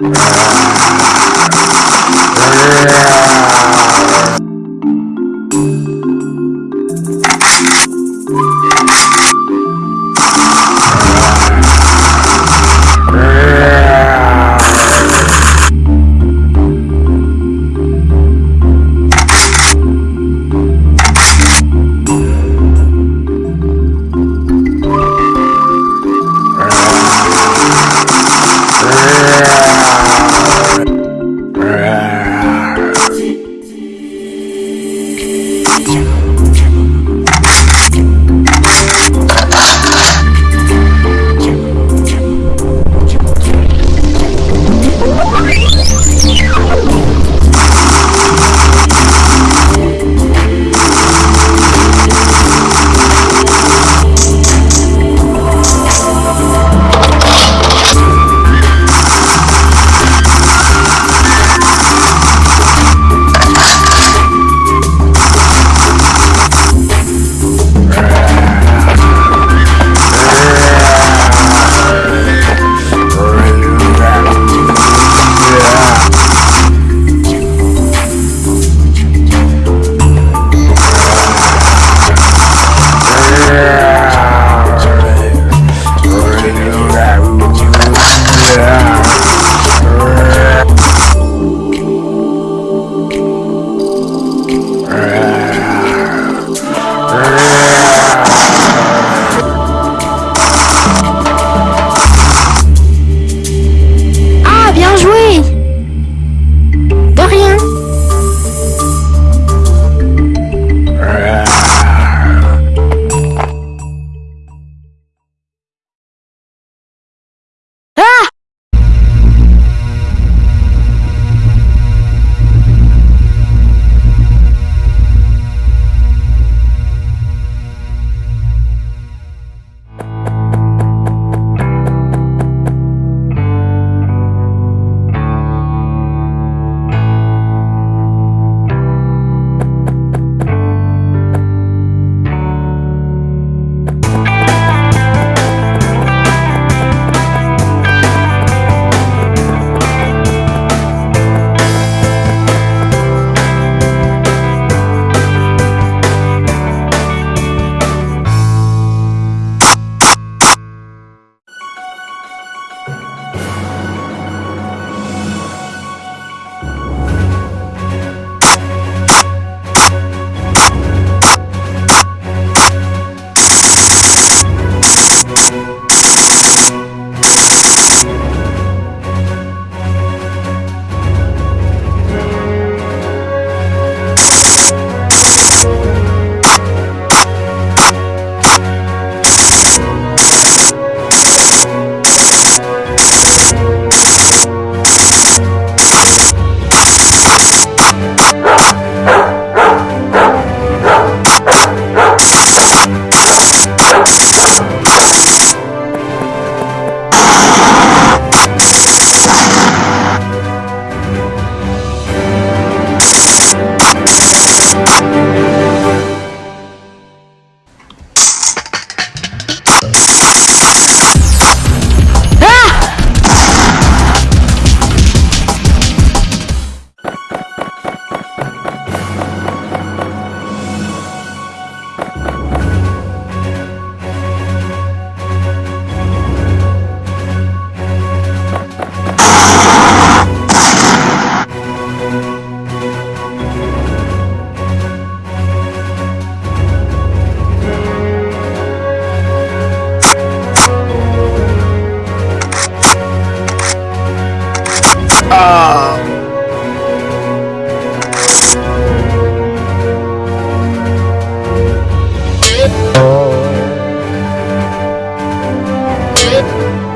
Yeah. it.